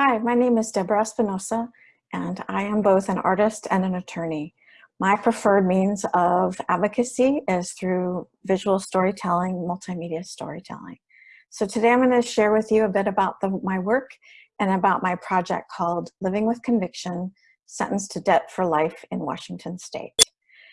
Hi, my name is Deborah Espinosa, and I am both an artist and an attorney. My preferred means of advocacy is through visual storytelling, multimedia storytelling. So today I'm going to share with you a bit about the, my work and about my project called Living with Conviction, Sentenced to Debt for Life in Washington State.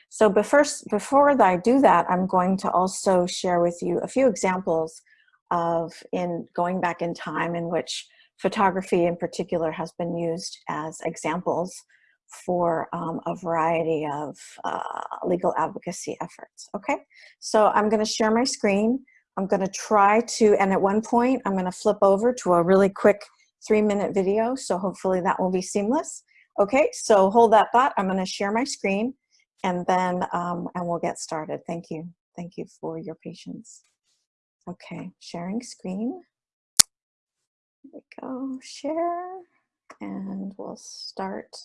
So first, before I do that, I'm going to also share with you a few examples of in going back in time in which photography in particular has been used as examples for um, a variety of uh, legal advocacy efforts. Okay, so I'm going to share my screen. I'm going to try to, and at one point I'm going to flip over to a really quick three minute video. So hopefully that will be seamless. Okay, so hold that thought. I'm going to share my screen and then um, and we'll get started. Thank you. Thank you for your patience. Okay, sharing screen. We go, share, and we'll start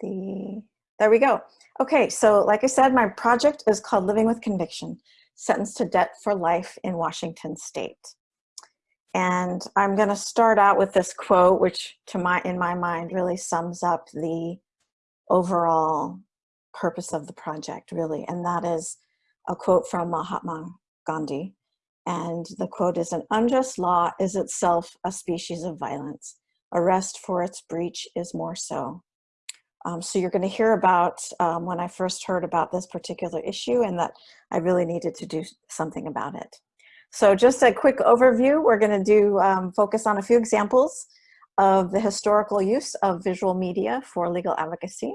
the, there we go. Okay, so like I said, my project is called Living with Conviction, Sentenced to Debt for Life in Washington State. And I'm gonna start out with this quote, which to my, in my mind really sums up the overall purpose of the project, really. And that is a quote from Mahatma Gandhi, and the quote is, an unjust law is itself a species of violence. Arrest for its breach is more so. Um, so you're going to hear about um, when I first heard about this particular issue and that I really needed to do something about it. So just a quick overview, we're going to do um, focus on a few examples of the historical use of visual media for legal advocacy.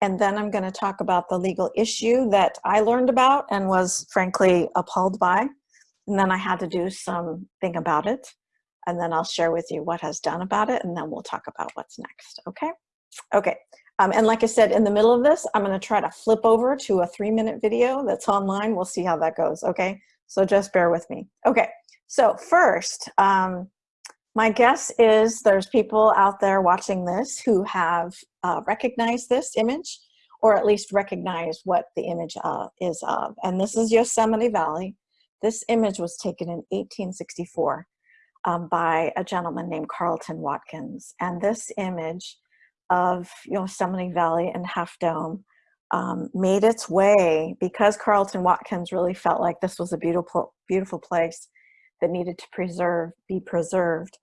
And then I'm going to talk about the legal issue that I learned about and was frankly appalled by and then I had to do something about it. And then I'll share with you what has done about it. And then we'll talk about what's next. Okay. Okay. Um, and like I said, in the middle of this, I'm going to try to flip over to a three minute video that's online. We'll see how that goes. Okay. So just bear with me. Okay. So first, um, my guess is there's people out there watching this who have uh, recognized this image or at least recognize what the image uh, is of. And this is Yosemite Valley. This image was taken in 1864 um, by a gentleman named Carleton Watkins. And this image of Yosemite Valley and Half Dome um, made its way because Carleton Watkins really felt like this was a beautiful, beautiful place that needed to preserve, be preserved.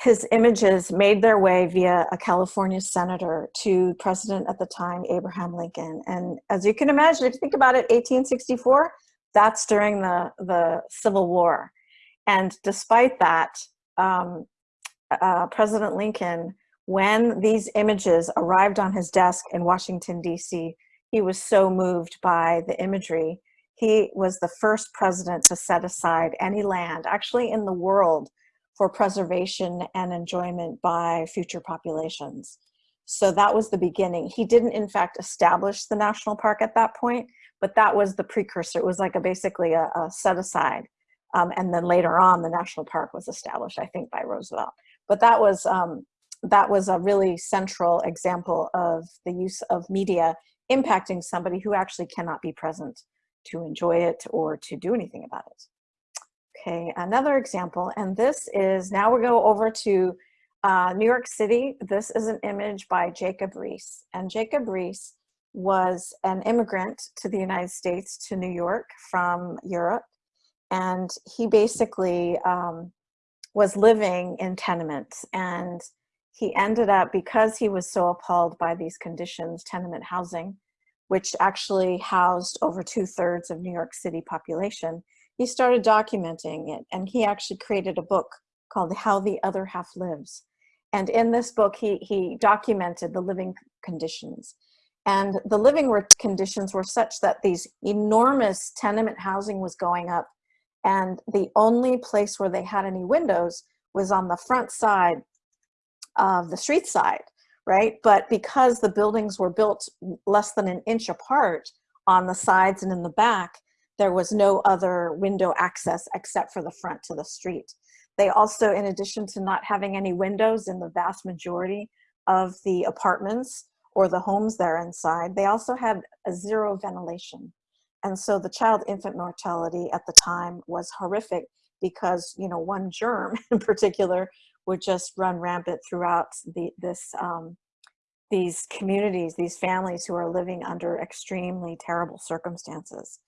His images made their way via a California senator to president at the time, Abraham Lincoln. And as you can imagine, if you think about it, 1864, that's during the, the Civil War. And despite that, um, uh, President Lincoln, when these images arrived on his desk in Washington, D.C., he was so moved by the imagery. He was the first president to set aside any land, actually in the world, for preservation and enjoyment by future populations. So that was the beginning. He didn't, in fact, establish the national park at that point, but that was the precursor. It was like a basically a, a set aside. Um, and then later on, the national park was established, I think, by Roosevelt. But that was um, that was a really central example of the use of media impacting somebody who actually cannot be present to enjoy it or to do anything about it. Okay, another example, and this is now we go over to uh, New York City. This is an image by Jacob Riis, and Jacob Riis was an immigrant to the United States, to New York from Europe. And he basically um, was living in tenements. And he ended up, because he was so appalled by these conditions, tenement housing, which actually housed over two thirds of New York City population, he started documenting it. And he actually created a book called How the Other Half Lives. And in this book, he, he documented the living conditions. And the living conditions were such that these enormous tenement housing was going up and the only place where they had any windows was on the front side of the street side, right? But because the buildings were built less than an inch apart on the sides and in the back, there was no other window access except for the front to the street. They also, in addition to not having any windows in the vast majority of the apartments, or the homes there inside, they also had a zero ventilation. And so the child infant mortality at the time was horrific because, you know, one germ in particular would just run rampant throughout the, this, um, these communities, these families who are living under extremely terrible circumstances.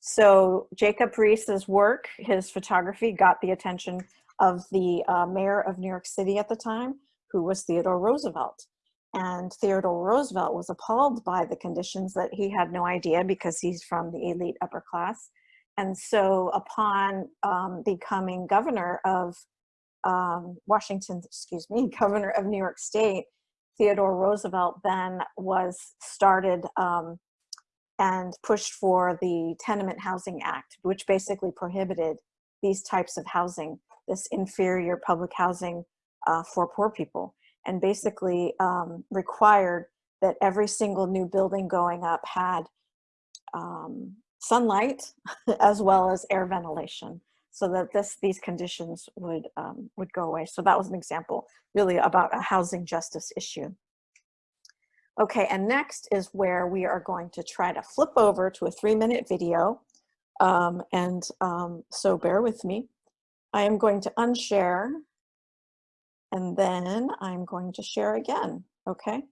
So Jacob Riis's work, his photography got the attention of the uh, mayor of New York City at the time, who was Theodore Roosevelt. And Theodore Roosevelt was appalled by the conditions that he had no idea because he's from the elite upper class. And so upon um, becoming governor of um, Washington, excuse me, governor of New York State, Theodore Roosevelt then was started um, and pushed for the Tenement Housing Act, which basically prohibited these types of housing, this inferior public housing uh, for poor people, and basically um, required that every single new building going up had um, sunlight as well as air ventilation so that this these conditions would um, would go away. So that was an example really about a housing justice issue. Okay, and next is where we are going to try to flip over to a three minute video. Um, and um, so bear with me. I am going to unshare and then I'm going to share again, okay,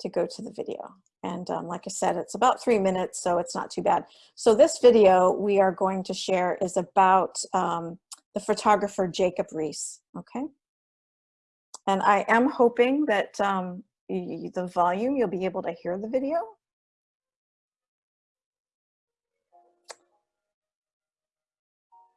to go to the video. And um, like I said, it's about three minutes, so it's not too bad. So this video we are going to share is about um, the photographer Jacob Riis, okay? And I am hoping that um, the volume, you'll be able to hear the video.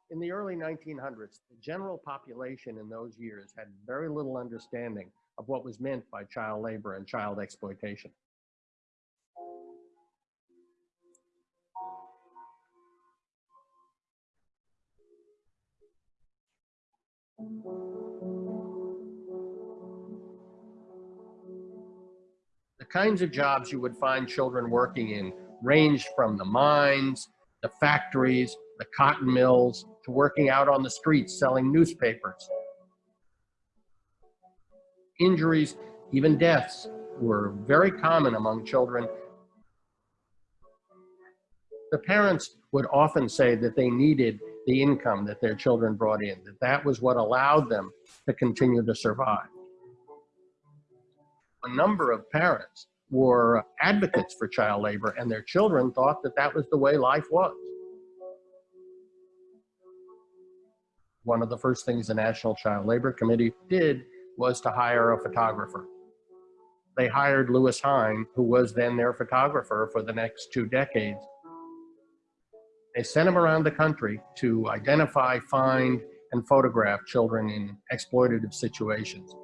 In the early 1900s, the general population in those years had very little understanding of what was meant by child labor and child exploitation. The kinds of jobs you would find children working in ranged from the mines, the factories, the cotton mills, to working out on the streets selling newspapers. Injuries, even deaths, were very common among children. The parents would often say that they needed the income that their children brought in, that that was what allowed them to continue to survive. A number of parents were advocates for child labor and their children thought that that was the way life was. One of the first things the National Child Labor Committee did was to hire a photographer. They hired Lewis Hine, who was then their photographer for the next two decades. They sent him around the country to identify, find, and photograph children in exploitative situations.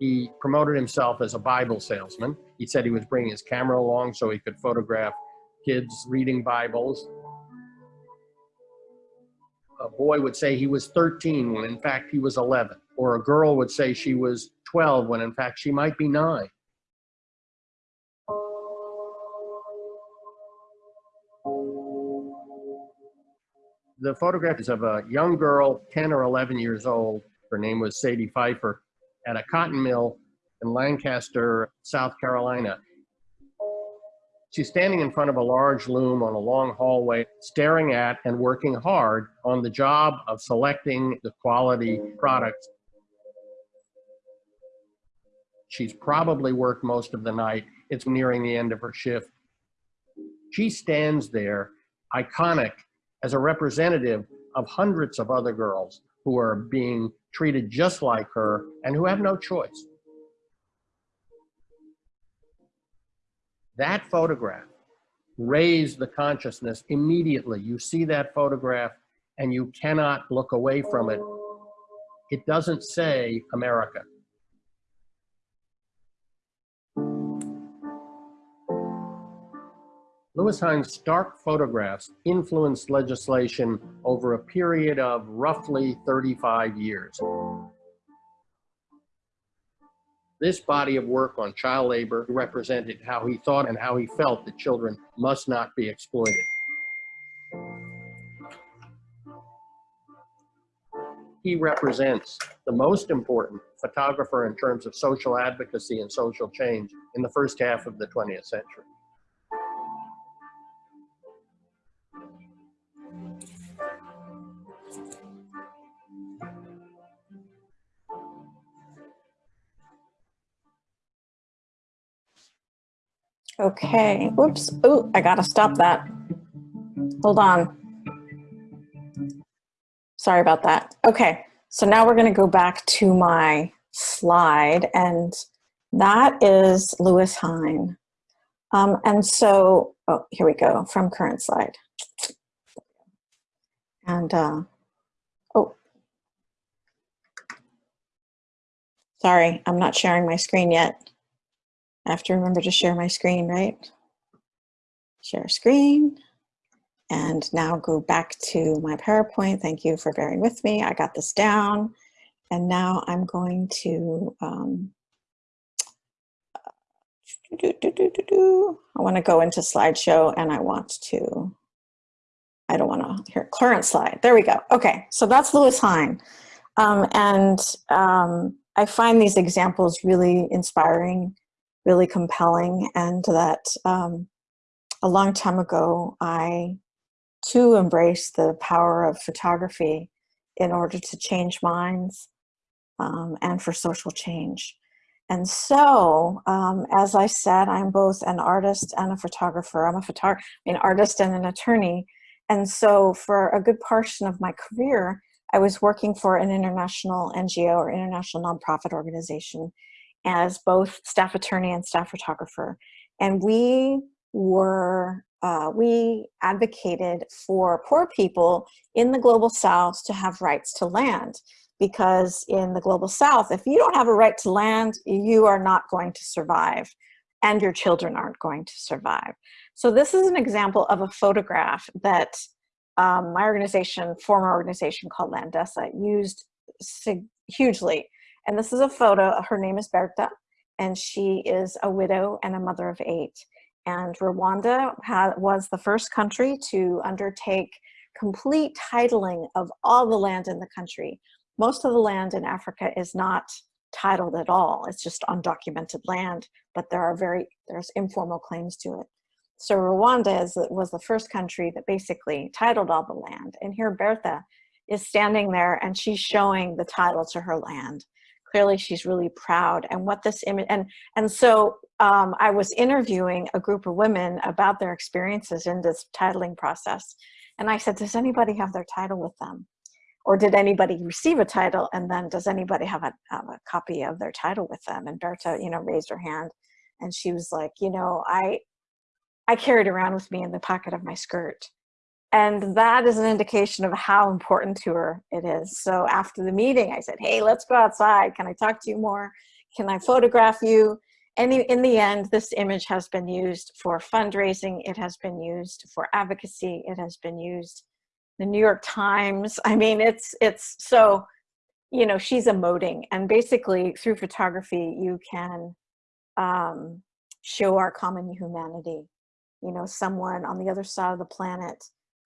He promoted himself as a Bible salesman. He said he was bringing his camera along so he could photograph kids reading Bibles. A boy would say he was 13 when in fact he was 11, or a girl would say she was 12 when in fact she might be nine. The photograph is of a young girl, 10 or 11 years old. Her name was Sadie Pfeifer at a cotton mill in Lancaster, South Carolina. She's standing in front of a large loom on a long hallway, staring at and working hard on the job of selecting the quality products. She's probably worked most of the night. It's nearing the end of her shift. She stands there, iconic, as a representative of hundreds of other girls who are being treated just like her and who have no choice. That photograph raised the consciousness immediately. You see that photograph and you cannot look away from it. It doesn't say America. Lewis Hine's stark photographs influenced legislation over a period of roughly 35 years. This body of work on child labor represented how he thought and how he felt that children must not be exploited. He represents the most important photographer in terms of social advocacy and social change in the first half of the 20th century. Okay, whoops. Oh, I gotta stop that. Hold on. Sorry about that. Okay, so now we're gonna go back to my slide and that is Lewis Hine. Um, and so, oh, here we go, from current slide. And, uh, oh, sorry, I'm not sharing my screen yet. Have to remember to share my screen, right? Share screen. And now go back to my PowerPoint. Thank you for bearing with me. I got this down. And now I'm going to, um, do, do, do. I want to go into slideshow and I want to, I don't want to, here, current slide. There we go. Okay, so that's Lewis Hine. Um, and um, I find these examples really inspiring, really compelling, and that um, a long time ago, I too embraced the power of photography in order to change minds um, and for social change. And so, um, as I said, I'm both an artist and a photographer. I'm a photographer, an artist and an attorney. And so for a good portion of my career, I was working for an international NGO or international nonprofit organization as both staff attorney and staff photographer. And we were, uh, we advocated for poor people in the global south to have rights to land because in the global south, if you don't have a right to land, you are not going to survive and your children aren't going to survive. So this is an example of a photograph that um, my organization, former organization called Landesa, used hugely. And this is a photo, uh, her name is Berta, and she is a widow and a mother of eight. And Rwanda had, was the first country to undertake complete titling of all the land in the country most of the land in Africa is not titled at all. It's just undocumented land, but there are very, there's informal claims to it. So Rwanda is, was the first country that basically titled all the land. And here Bertha is standing there and she's showing the title to her land. Clearly she's really proud. And what this image, and, and so um, I was interviewing a group of women about their experiences in this titling process. And I said, does anybody have their title with them? or did anybody receive a title and then does anybody have a, have a copy of their title with them and berta you know raised her hand and she was like you know i i carried around with me in the pocket of my skirt and that is an indication of how important to her it is. So after the meeting i said hey let's go outside. Can i talk to you more? Can i photograph you? And in the end this image has been used for fundraising. It has been used for advocacy. It has been used the New York Times. I mean, it's, it's so, you know, she's emoting. And basically through photography, you can um, show our common humanity. You know, someone on the other side of the planet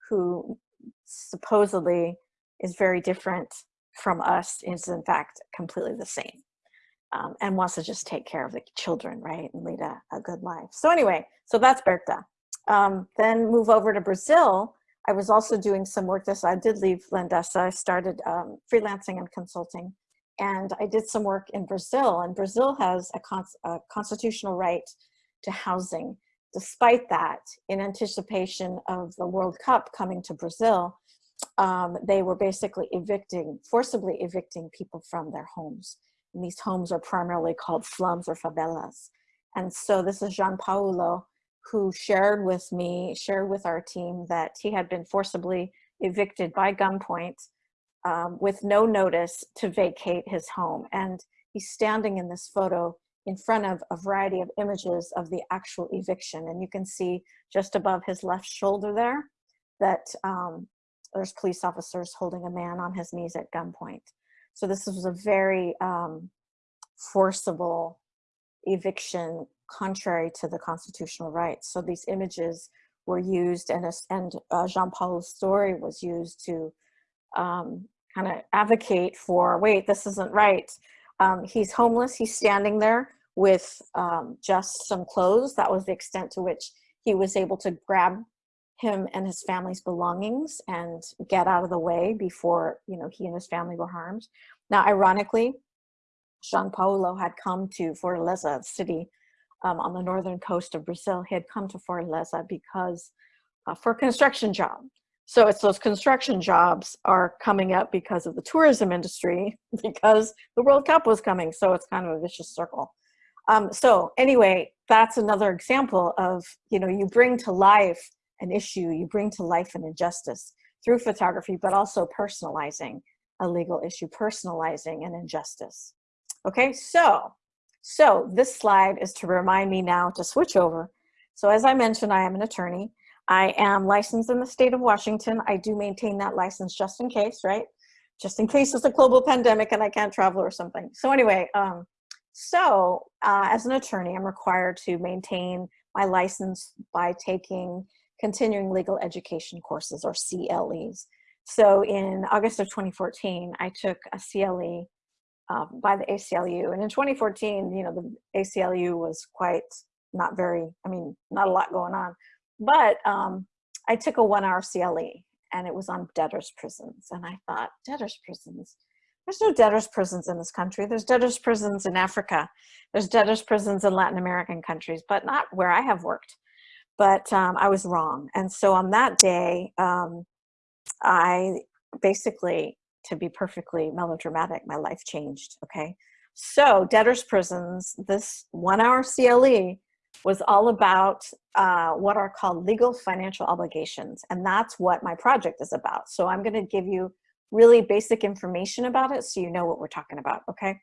who supposedly is very different from us is in fact completely the same um, and wants to just take care of the children, right, and lead a, a good life. So anyway, so that's Berta. Um, then move over to Brazil, I was also doing some work this, I did leave Landesa, I started um, freelancing and consulting. And I did some work in Brazil and Brazil has a, a constitutional right to housing. Despite that, in anticipation of the World Cup coming to Brazil, um, they were basically evicting, forcibly evicting people from their homes. And these homes are primarily called slums or favelas. And so this is Jean Paulo, who shared with me, shared with our team that he had been forcibly evicted by gunpoint um, with no notice to vacate his home. And he's standing in this photo in front of a variety of images of the actual eviction. And you can see just above his left shoulder there that um, there's police officers holding a man on his knees at gunpoint. So this was a very um, forcible eviction contrary to the constitutional rights. So these images were used and, and uh, Jean-Paul's story was used to um, kind of advocate for, wait, this isn't right. Um, he's homeless, he's standing there with um, just some clothes. That was the extent to which he was able to grab him and his family's belongings and get out of the way before you know he and his family were harmed. Now, ironically, Jean Paulo had come to Fortaleza, city um, on the northern coast of Brazil. He had come to Fortaleza because uh, for a construction job. So it's those construction jobs are coming up because of the tourism industry, because the World Cup was coming. So it's kind of a vicious circle. Um, so anyway, that's another example of, you know, you bring to life an issue, you bring to life an injustice through photography, but also personalizing a legal issue, personalizing an injustice. Okay, so, so this slide is to remind me now to switch over. So as I mentioned, I am an attorney. I am licensed in the state of Washington. I do maintain that license just in case, right? Just in case it's a global pandemic and I can't travel or something. So anyway, um, so uh, as an attorney, I'm required to maintain my license by taking continuing legal education courses or CLEs. So in August of 2014, I took a CLE um, by the ACLU. And in 2014, you know, the ACLU was quite not very, I mean, not a lot going on. But um, I took a one hour CLE and it was on debtors prisons. And I thought, debtors prisons? There's no debtors prisons in this country. There's debtors prisons in Africa. There's debtors prisons in Latin American countries, but not where I have worked. But um, I was wrong. And so on that day, um, I basically, to be perfectly melodramatic, my life changed, okay? So debtors prisons, this one hour CLE was all about uh, what are called legal financial obligations. And that's what my project is about. So I'm gonna give you really basic information about it so you know what we're talking about, okay?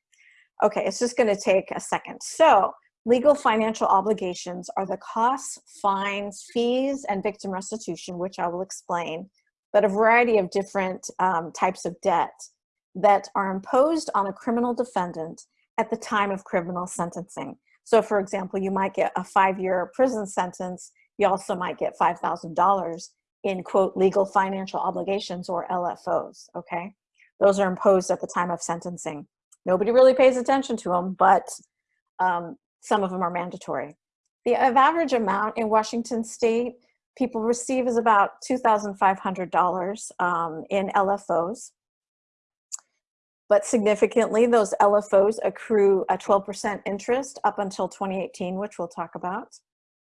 Okay, it's just gonna take a second. So legal financial obligations are the costs, fines, fees, and victim restitution, which I will explain, but a variety of different um, types of debt that are imposed on a criminal defendant at the time of criminal sentencing. So for example, you might get a five-year prison sentence, you also might get $5,000 in quote legal financial obligations or LFOs, okay? Those are imposed at the time of sentencing. Nobody really pays attention to them, but um, some of them are mandatory. The average amount in Washington state people receive is about $2,500 um, in LFOs. But significantly, those LFOs accrue a 12% interest up until 2018, which we'll talk about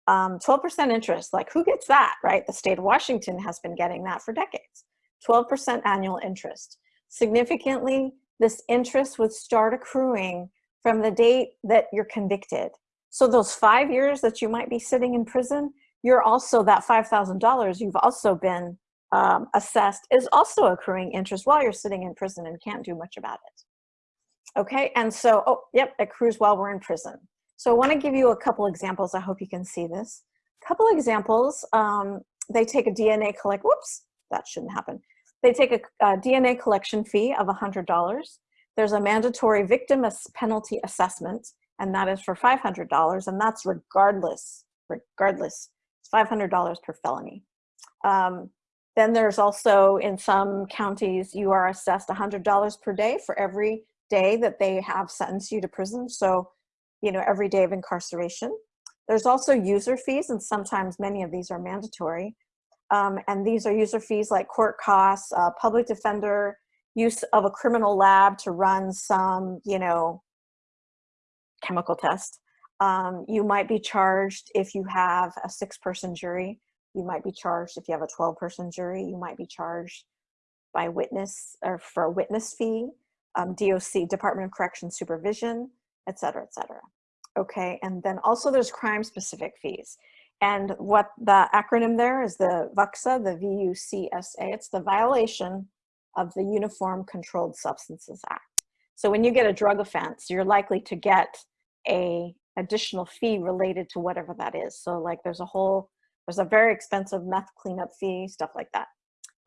um, 12% interest, like who gets that, right? The state of Washington has been getting that for decades. 12% annual interest. Significantly, this interest would start accruing from the date that you're convicted. So those five years that you might be sitting in prison, you're also, that $5,000 you've also been um, assessed is also accruing interest while you're sitting in prison and can't do much about it. Okay, and so, oh, yep, accrues while we're in prison. So I wanna give you a couple examples. I hope you can see this. A couple examples, um, they take a DNA collect, whoops, that shouldn't happen. They take a, a DNA collection fee of $100. There's a mandatory victim penalty assessment, and that is for $500, and that's regardless, regardless, it's $500 per felony. Um, then there's also, in some counties, you are assessed $100 per day for every day that they have sentenced you to prison. So you know, every day of incarceration. There's also user fees, and sometimes many of these are mandatory. Um, and these are user fees like court costs, uh, public defender, use of a criminal lab to run some, you know, chemical test. Um, you might be charged if you have a six person jury. You might be charged if you have a 12 person jury. You might be charged by witness or for a witness fee, um, DOC, Department of Correction Supervision, et cetera, et cetera. Okay, and then also there's crime specific fees. And what the acronym there is the VUCSA, the V-U-C-S-A. It's the violation of the Uniform Controlled Substances Act. So when you get a drug offense, you're likely to get a additional fee related to whatever that is. So like there's a whole, there's a very expensive meth cleanup fee, stuff like that.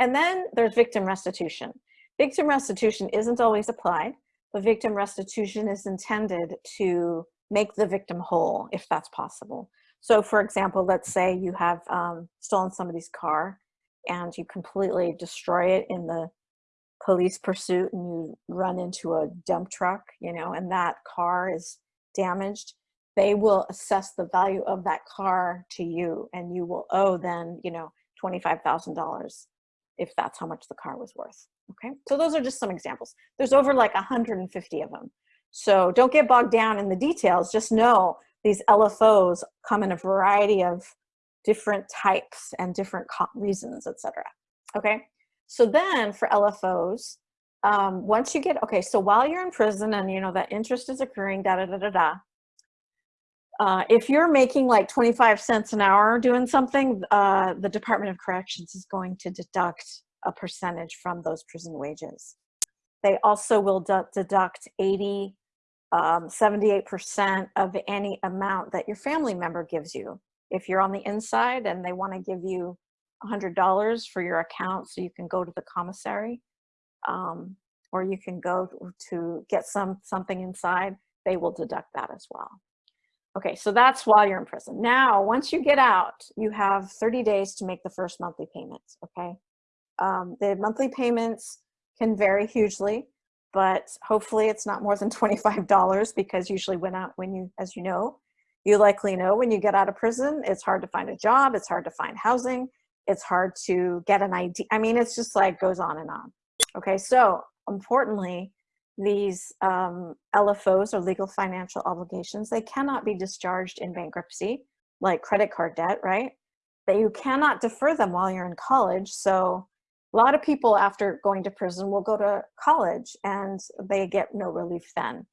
And then there's victim restitution. Victim restitution isn't always applied but victim restitution is intended to make the victim whole if that's possible. So for example, let's say you have um, stolen somebody's car and you completely destroy it in the police pursuit and you run into a dump truck, you know, and that car is damaged, they will assess the value of that car to you and you will owe then, you know, $25,000 if that's how much the car was worth. Okay, so those are just some examples. There's over like 150 of them. So don't get bogged down in the details, just know these LFOs come in a variety of different types and different reasons, etc. Okay, so then for LFOs, um, once you get, okay, so while you're in prison and you know that interest is occurring, da da da da da, uh, if you're making like 25 cents an hour doing something, uh, the Department of Corrections is going to deduct a percentage from those prison wages. They also will deduct 80, um, 78% of any amount that your family member gives you. If you're on the inside and they want to give you $100 for your account so you can go to the commissary, um, or you can go to get some something inside, they will deduct that as well. Okay, so that's while you're in prison. Now, once you get out, you have 30 days to make the first monthly payments, okay? Um, the monthly payments can vary hugely, but hopefully it's not more than $25 because usually when out, when you, as you know, you likely know when you get out of prison, it's hard to find a job, it's hard to find housing, it's hard to get an ID. I mean, it's just like goes on and on. Okay, so importantly, these um, LFOs or legal financial obligations, they cannot be discharged in bankruptcy, like credit card debt, right? That you cannot defer them while you're in college. So a lot of people after going to prison will go to college and they get no relief then.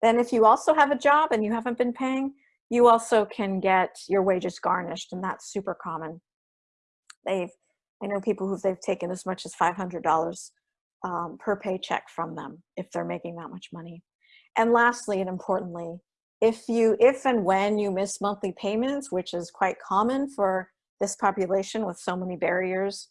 Then if you also have a job and you haven't been paying, you also can get your wages garnished and that's super common. They've, I know people who they've taken as much as $500 um, per paycheck from them if they're making that much money. And lastly and importantly, if you, if and when you miss monthly payments, which is quite common for this population with so many barriers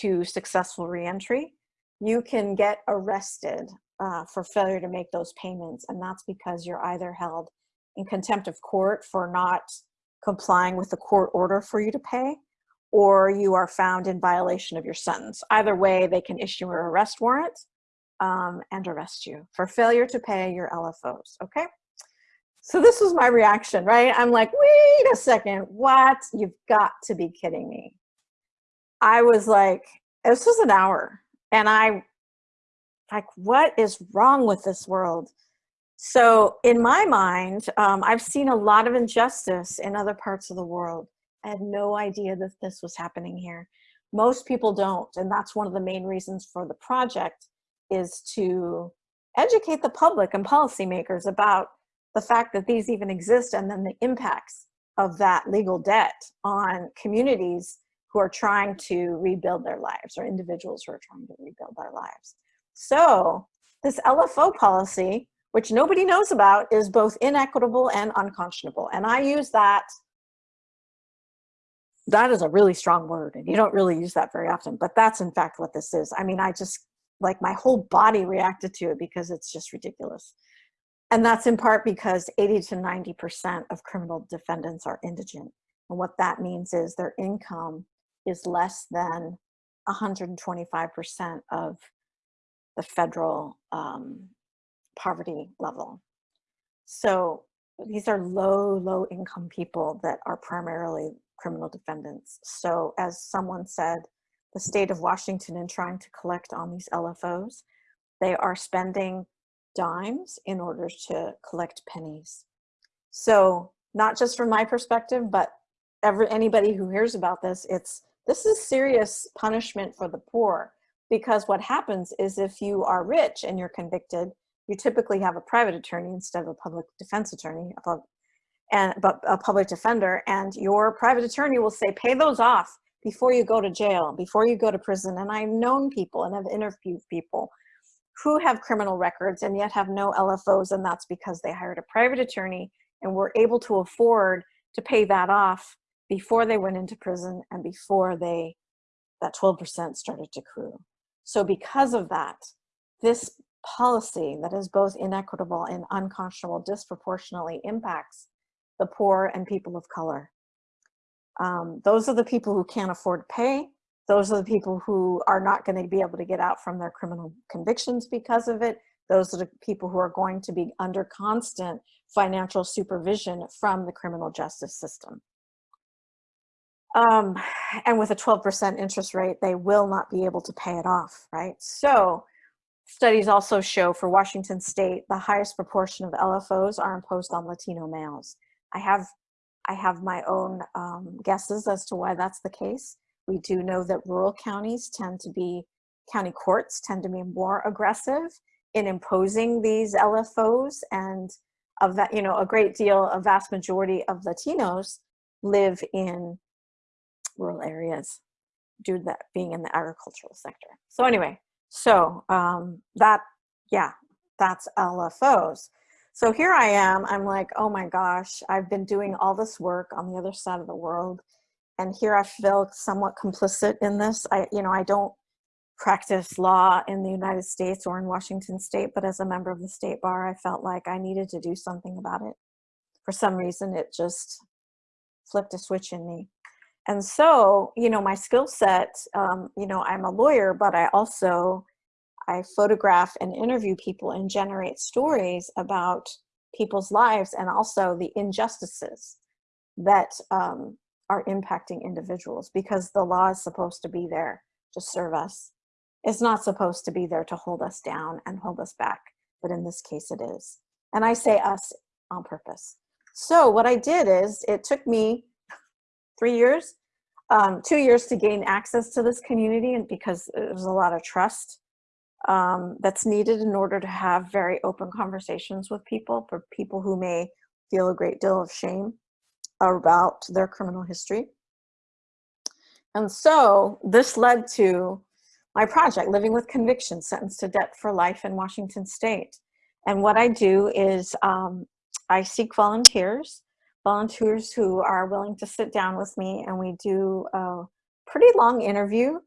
to successful reentry, you can get arrested uh, for failure to make those payments. And that's because you're either held in contempt of court for not complying with the court order for you to pay, or you are found in violation of your sentence. Either way, they can issue an arrest warrant um, and arrest you for failure to pay your LFOs, okay? So this was my reaction, right? I'm like, wait a second, what? You've got to be kidding me. I was like, this was an hour and I, like, what is wrong with this world? So in my mind, um, I've seen a lot of injustice in other parts of the world. I had no idea that this was happening here. Most people don't, and that's one of the main reasons for the project is to educate the public and policymakers about the fact that these even exist and then the impacts of that legal debt on communities who are trying to rebuild their lives or individuals who are trying to rebuild their lives. So this LFO policy, which nobody knows about, is both inequitable and unconscionable. And I use that that is a really strong word and you don't really use that very often but that's in fact what this is. I mean i just like my whole body reacted to it because it's just ridiculous. And that's in part because 80 to 90 percent of criminal defendants are indigent. And what that means is their income is less than 125 percent of the federal um, poverty level. So these are low low income people that are primarily criminal defendants. So as someone said, the state of Washington in trying to collect on these LFOs, they are spending dimes in order to collect pennies. So not just from my perspective, but every, anybody who hears about this, it's this is serious punishment for the poor because what happens is if you are rich and you're convicted, you typically have a private attorney instead of a public defense attorney, a and but a public defender and your private attorney will say pay those off before you go to jail before you go to prison. And i've known people and have interviewed people who have criminal records and yet have no lfos and that's because they hired a private attorney and were able to afford to pay that off before they went into prison and before they that 12% started to accrue. So because of that this policy that is both inequitable and unconscionable disproportionately impacts the poor, and people of color. Um, those are the people who can't afford to pay. Those are the people who are not going to be able to get out from their criminal convictions because of it. Those are the people who are going to be under constant financial supervision from the criminal justice system. Um, and with a 12% interest rate, they will not be able to pay it off, right? So studies also show for Washington state, the highest proportion of LFOs are imposed on Latino males I have I have my own um, guesses as to why that's the case. We do know that rural counties tend to be, county courts tend to be more aggressive in imposing these LFOs and of that, you know, a great deal, a vast majority of Latinos live in rural areas due to that being in the agricultural sector. So anyway, so um, that, yeah, that's LFOs. So here I am, I'm like, oh my gosh, I've been doing all this work on the other side of the world. And here I feel somewhat complicit in this. I, you know, I don't practice law in the United States or in Washington state, but as a member of the state bar, I felt like I needed to do something about it. For some reason, it just flipped a switch in me. And so, you know, my skill set, um, you know, I'm a lawyer, but I also I photograph and interview people and generate stories about people's lives and also the injustices that um, are impacting individuals because the law is supposed to be there to serve us. It's not supposed to be there to hold us down and hold us back, but in this case it is. And I say us on purpose. So what I did is it took me three years, um, two years to gain access to this community and because there's a lot of trust um, that's needed in order to have very open conversations with people, for people who may feel a great deal of shame about their criminal history. And so this led to my project, Living with Conviction, Sentenced to Debt for Life in Washington State. And what I do is um, I seek volunteers, volunteers who are willing to sit down with me and we do a pretty long interview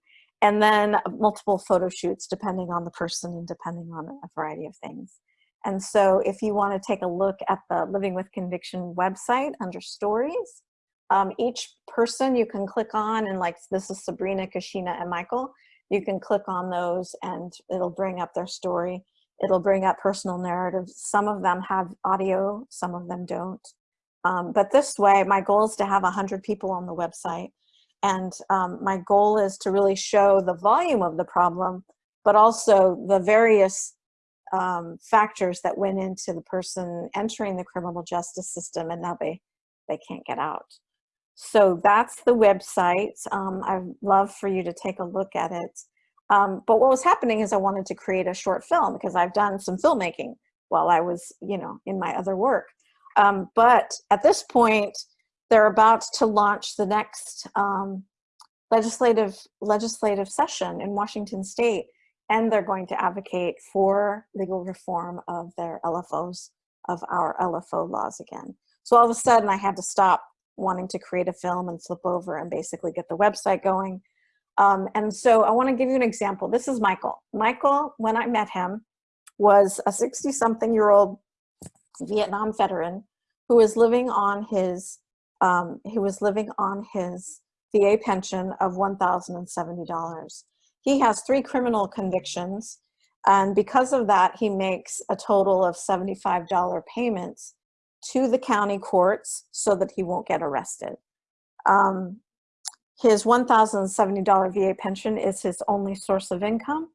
and then multiple photo shoots depending on the person and depending on a variety of things. And so if you want to take a look at the Living with Conviction website under stories, um, each person you can click on and like this is Sabrina, Kashina, and Michael, you can click on those and it'll bring up their story. It'll bring up personal narratives. Some of them have audio, some of them don't. Um, but this way, my goal is to have 100 people on the website and um, my goal is to really show the volume of the problem, but also the various um, factors that went into the person entering the criminal justice system and now they, they can't get out. So that's the website. Um, I'd love for you to take a look at it. Um, but what was happening is I wanted to create a short film because I've done some filmmaking while I was, you know, in my other work. Um, but at this point, they're about to launch the next um, legislative legislative session in Washington state and they're going to advocate for legal reform of their LFOs, of our LFO laws again. So all of a sudden I had to stop wanting to create a film and flip over and basically get the website going. Um, and so I wanna give you an example. This is Michael. Michael, when I met him, was a 60 something year old Vietnam veteran who was living on his um, he was living on his VA pension of $1,070. He has three criminal convictions, and because of that, he makes a total of $75 payments to the county courts so that he won't get arrested. Um, his $1,070 VA pension is his only source of income,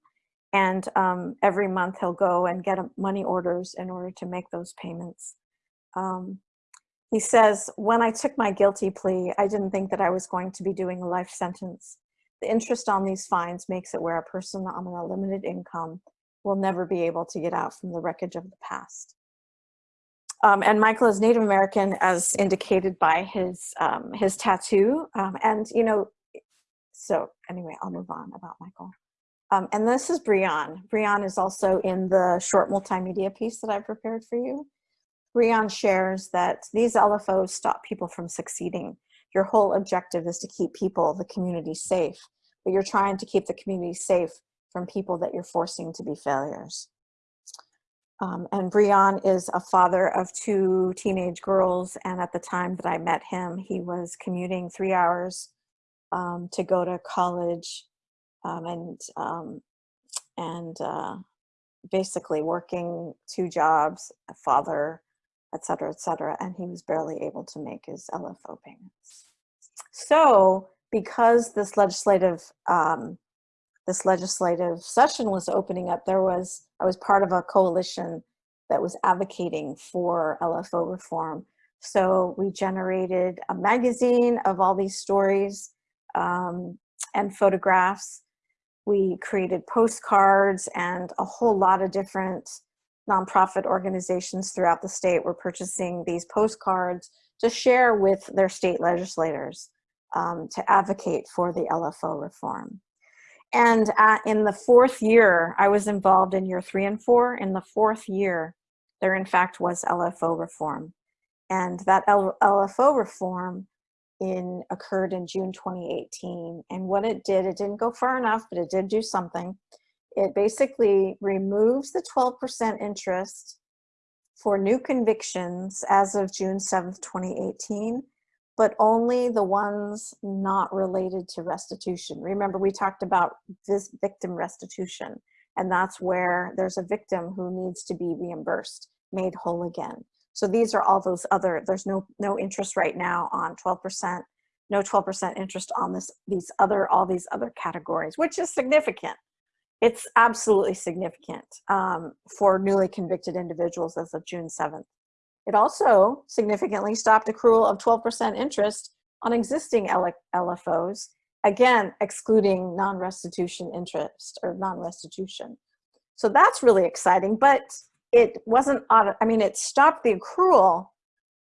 and um, every month he'll go and get money orders in order to make those payments. Um, he says, when I took my guilty plea, I didn't think that I was going to be doing a life sentence. The interest on these fines makes it where a person on a limited income will never be able to get out from the wreckage of the past. Um, and Michael is Native American as indicated by his, um, his tattoo. Um, and, you know, so anyway, I'll move on about Michael. Um, and this is Brian. Brian is also in the short multimedia piece that I prepared for you. Brian shares that these LFOs stop people from succeeding. Your whole objective is to keep people, the community safe, but you're trying to keep the community safe from people that you're forcing to be failures. Um, and Brian is a father of two teenage girls, and at the time that I met him, he was commuting three hours um, to go to college um, and um, and uh, basically working two jobs, a father, et cetera, et cetera, and he was barely able to make his LFO payments. So because this legislative um, this legislative session was opening up, there was, I was part of a coalition that was advocating for LFO reform. So we generated a magazine of all these stories um, and photographs. We created postcards and a whole lot of different nonprofit organizations throughout the state were purchasing these postcards to share with their state legislators um, to advocate for the LFO reform. And uh, in the fourth year, I was involved in year three and four. In the fourth year, there in fact was LFO reform. And that L LFO reform in occurred in June 2018. And what it did, it didn't go far enough, but it did do something. It basically removes the 12% interest for new convictions as of June 7th, 2018, but only the ones not related to restitution. Remember, we talked about this victim restitution, and that's where there's a victim who needs to be reimbursed, made whole again. So these are all those other, there's no, no interest right now on 12%, no 12% interest on this, these other, all these other categories, which is significant. It's absolutely significant um, for newly convicted individuals as of June 7th. It also significantly stopped accrual of 12% interest on existing LFOs, again, excluding non-restitution interest or non-restitution. So that's really exciting, but it wasn't, I mean, it stopped the accrual,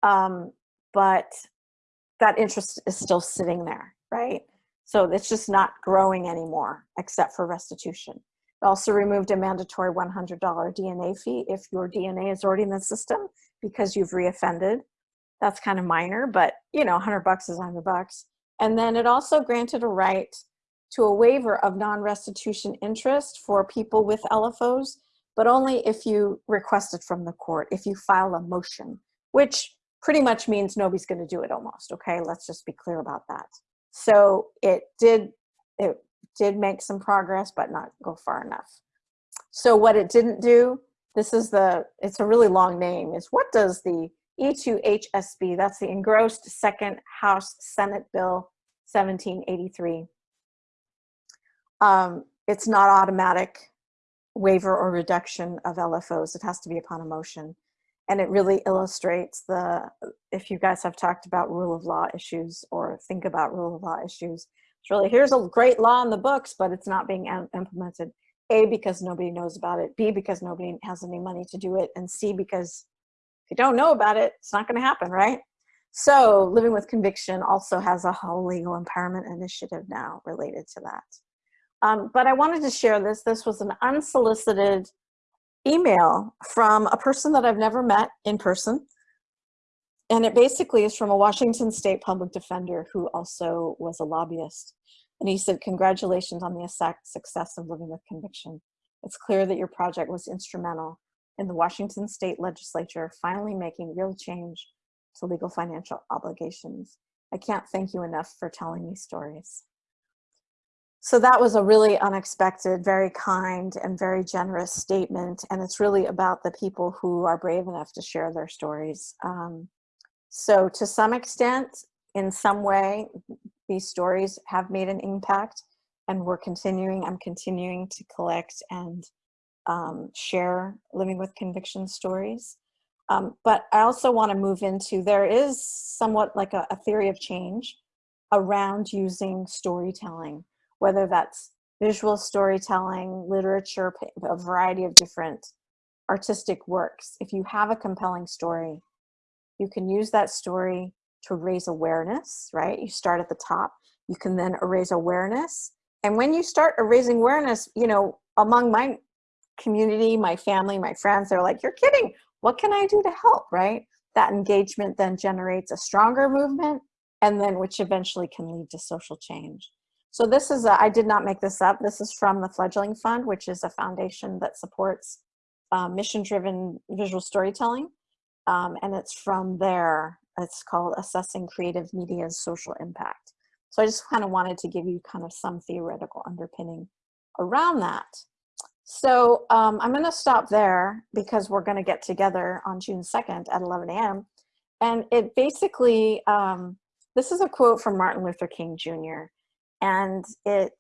um, but that interest is still sitting there, right? So it's just not growing anymore, except for restitution. It also removed a mandatory $100 DNA fee if your DNA is already in the system because you've reoffended. That's kind of minor, but you know, 100 bucks is 100 bucks. And then it also granted a right to a waiver of non-restitution interest for people with LFOs, but only if you request it from the court, if you file a motion, which pretty much means nobody's gonna do it almost, okay? Let's just be clear about that. So it did, it did make some progress, but not go far enough. So what it didn't do, this is the, it's a really long name, is what does the E2HSB, that's the engrossed second House Senate Bill 1783. Um, it's not automatic waiver or reduction of LFOs. It has to be upon a motion. And it really illustrates the, if you guys have talked about rule of law issues or think about rule of law issues, it's really, here's a great law in the books, but it's not being implemented. A, because nobody knows about it. B, because nobody has any money to do it. And C, because if you don't know about it, it's not gonna happen, right? So Living with Conviction also has a whole legal empowerment initiative now related to that. Um, but I wanted to share this. This was an unsolicited email from a person that I've never met in person. And it basically is from a Washington state public defender who also was a lobbyist. And he said, congratulations on the success of living with conviction. It's clear that your project was instrumental in the Washington state legislature finally making real change to legal financial obligations. I can't thank you enough for telling these stories. So that was a really unexpected, very kind and very generous statement. And it's really about the people who are brave enough to share their stories. Um, so to some extent, in some way, these stories have made an impact and we're continuing, I'm continuing to collect and um, share living with conviction stories. Um, but I also want to move into, there is somewhat like a, a theory of change around using storytelling, whether that's visual storytelling, literature, a variety of different artistic works. If you have a compelling story, you can use that story to raise awareness, right? You start at the top. You can then raise awareness. And when you start raising awareness, you know, among my community, my family, my friends, they're like, you're kidding. What can I do to help, right? That engagement then generates a stronger movement and then which eventually can lead to social change. So this is, I did not make this up. This is from the Fledgling Fund, which is a foundation that supports uh, mission-driven visual storytelling. Um, and it's from there it's called Assessing Creative Media's Social Impact. So I just kind of wanted to give you kind of some theoretical underpinning around that. So um, I'm going to stop there because we're going to get together on June 2nd at 11 a.m. And it basically, um, this is a quote from Martin Luther King Jr. And it,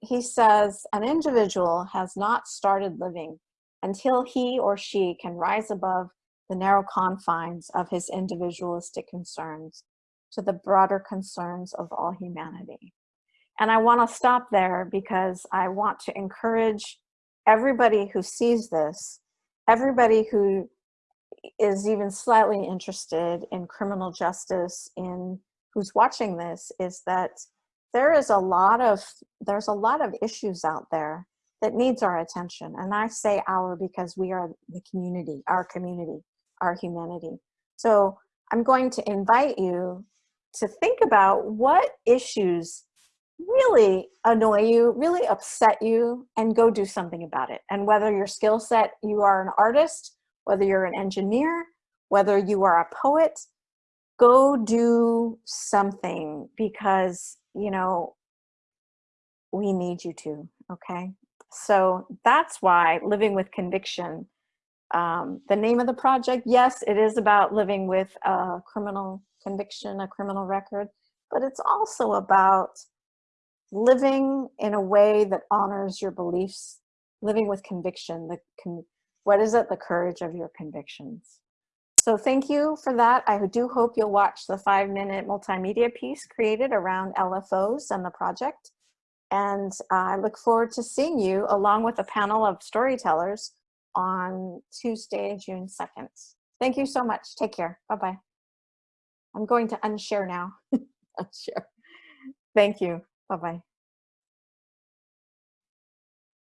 he says, an individual has not started living until he or she can rise above the narrow confines of his individualistic concerns to the broader concerns of all humanity. And I want to stop there because I want to encourage everybody who sees this, everybody who is even slightly interested in criminal justice, in who's watching this, is that there is a lot of there's a lot of issues out there that needs our attention. And I say our because we are the community, our community, our humanity. So I'm going to invite you to think about what issues really annoy you, really upset you, and go do something about it. And whether your skill set, you are an artist, whether you're an engineer, whether you are a poet, go do something because, you know, we need you to, okay? So that's why Living with Conviction, um, the name of the project, yes, it is about living with a criminal conviction, a criminal record, but it's also about living in a way that honors your beliefs, living with conviction, the con what is it? The courage of your convictions. So thank you for that. I do hope you'll watch the five minute multimedia piece created around LFOs and the project. And I look forward to seeing you along with a panel of storytellers on Tuesday, June 2nd. Thank you so much. Take care. Bye-bye. I'm going to unshare now. unshare. Thank you. Bye-bye.